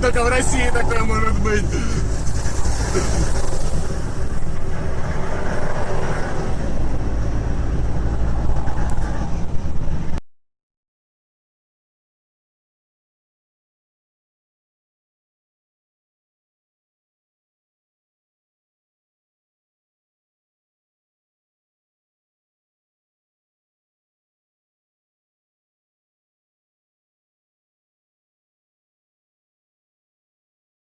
только в России такое может быть.